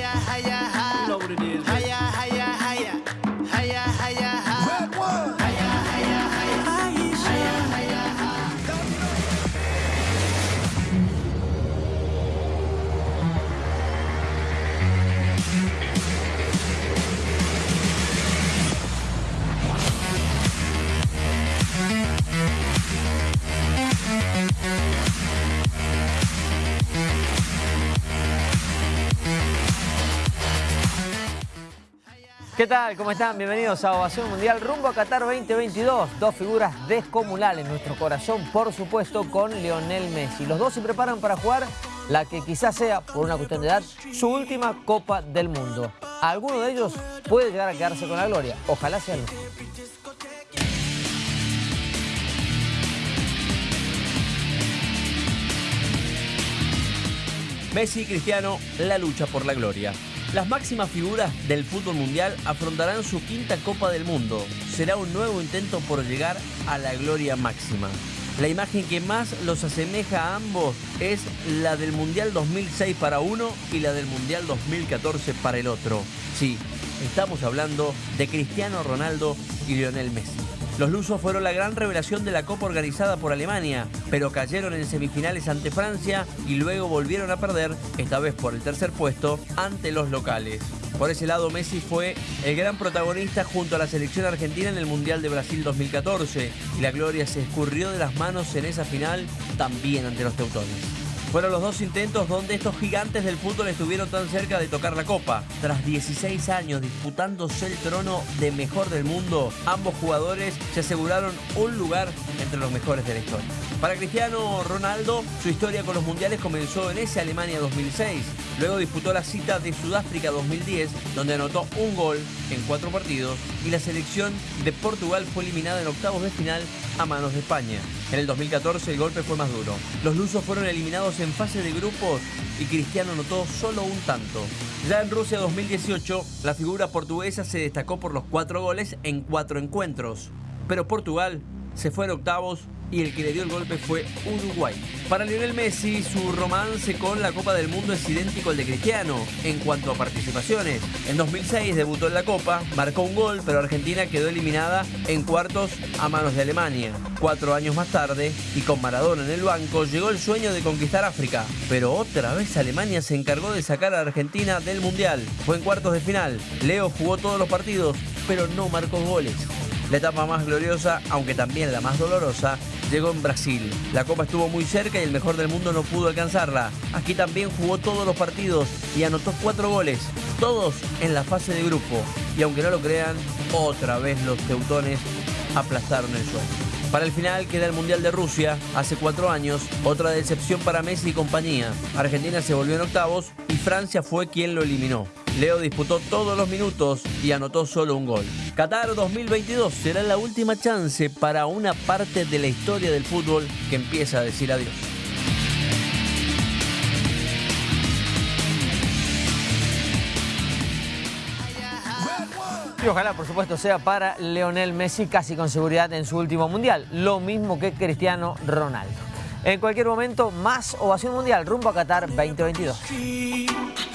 hi, hi, hi. You know what it is. Hi, ¿Qué tal? ¿Cómo están? Bienvenidos a Ovación Mundial rumbo a Qatar 2022. Dos figuras descomunales en nuestro corazón, por supuesto, con Lionel Messi. Los dos se preparan para jugar la que quizás sea, por una cuestión de edad, su última Copa del Mundo. Alguno de ellos puede llegar a quedarse con la gloria. Ojalá sea Messi y Cristiano, la lucha por la gloria. Las máximas figuras del fútbol mundial afrontarán su quinta Copa del Mundo. Será un nuevo intento por llegar a la gloria máxima. La imagen que más los asemeja a ambos es la del Mundial 2006 para uno y la del Mundial 2014 para el otro. Sí, estamos hablando de Cristiano Ronaldo y Lionel Messi. Los lusos fueron la gran revelación de la Copa organizada por Alemania, pero cayeron en semifinales ante Francia y luego volvieron a perder, esta vez por el tercer puesto, ante los locales. Por ese lado, Messi fue el gran protagonista junto a la selección argentina en el Mundial de Brasil 2014 y la gloria se escurrió de las manos en esa final también ante los teutones. Fueron los dos intentos donde estos gigantes del fútbol estuvieron tan cerca de tocar la copa. Tras 16 años disputándose el trono de mejor del mundo, ambos jugadores se aseguraron un lugar entre los mejores de la historia. Para Cristiano Ronaldo, su historia con los mundiales comenzó en ese Alemania 2006. Luego disputó la cita de Sudáfrica 2010, donde anotó un gol en cuatro partidos y la selección de Portugal fue eliminada en octavos de final a manos de España. En el 2014 el golpe fue más duro. Los lusos fueron eliminados en fase de grupos y Cristiano anotó solo un tanto. Ya en Rusia 2018, la figura portuguesa se destacó por los cuatro goles en cuatro encuentros. Pero Portugal se fue octavos y el que le dio el golpe fue Uruguay. Para Lionel Messi, su romance con la Copa del Mundo es idéntico al de Cristiano en cuanto a participaciones. En 2006 debutó en la Copa, marcó un gol, pero Argentina quedó eliminada en cuartos a manos de Alemania. Cuatro años más tarde, y con Maradona en el banco, llegó el sueño de conquistar África. Pero otra vez Alemania se encargó de sacar a Argentina del Mundial. Fue en cuartos de final. Leo jugó todos los partidos, pero no marcó goles. La etapa más gloriosa, aunque también la más dolorosa, llegó en Brasil. La Copa estuvo muy cerca y el mejor del mundo no pudo alcanzarla. Aquí también jugó todos los partidos y anotó cuatro goles, todos en la fase de grupo. Y aunque no lo crean, otra vez los teutones aplastaron el sueño. Para el final queda el Mundial de Rusia, hace cuatro años, otra decepción para Messi y compañía. Argentina se volvió en octavos y Francia fue quien lo eliminó. Leo disputó todos los minutos y anotó solo un gol. Qatar 2022 será la última chance para una parte de la historia del fútbol que empieza a decir adiós. Y ojalá, por supuesto, sea para Leonel Messi casi con seguridad en su último mundial. Lo mismo que Cristiano Ronaldo. En cualquier momento, más ovación mundial rumbo a Qatar 2022.